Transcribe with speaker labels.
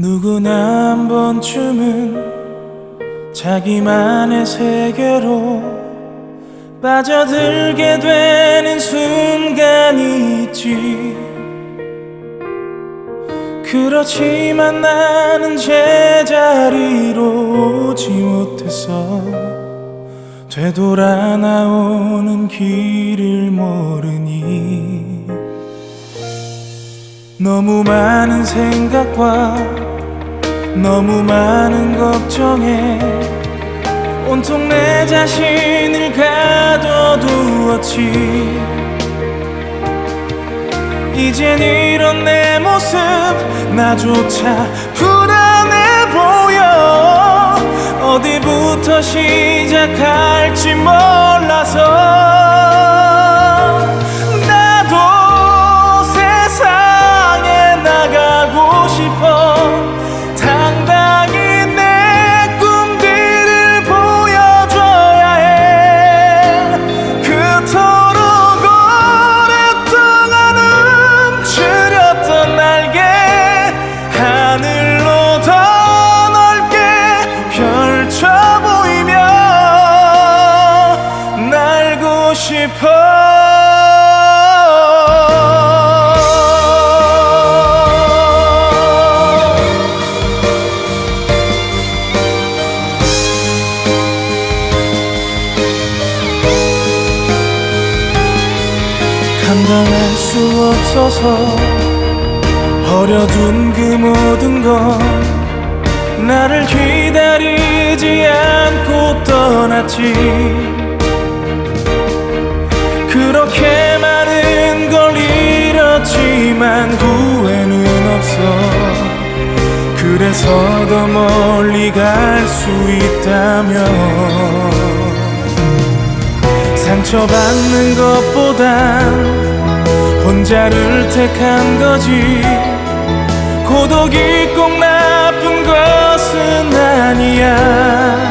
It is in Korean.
Speaker 1: 누구나 한 번쯤은 자기만의 세계로 빠져들게 되는 순간이 있지. 그렇지만 나는 제자리로 오지 못했어 되돌아 나오는 길을 모르니 너무 많은 생각과 너무 많은 걱정에 온통 내 자신을 가둬두었지. 이젠 이런 내 모습 나조차 불안해 보여. 어디부터 시작할 수 없어서 버려둔 그 모든 건 나를 기다리지 않고 떠났지. 그렇게 많은 걸 잃었지만 후회는 없어. 그래서 더 멀리 갈 수 있다면 상처받는 것보단 혼자를 택한 거지. 고독이 꼭 나쁜 것은 아니야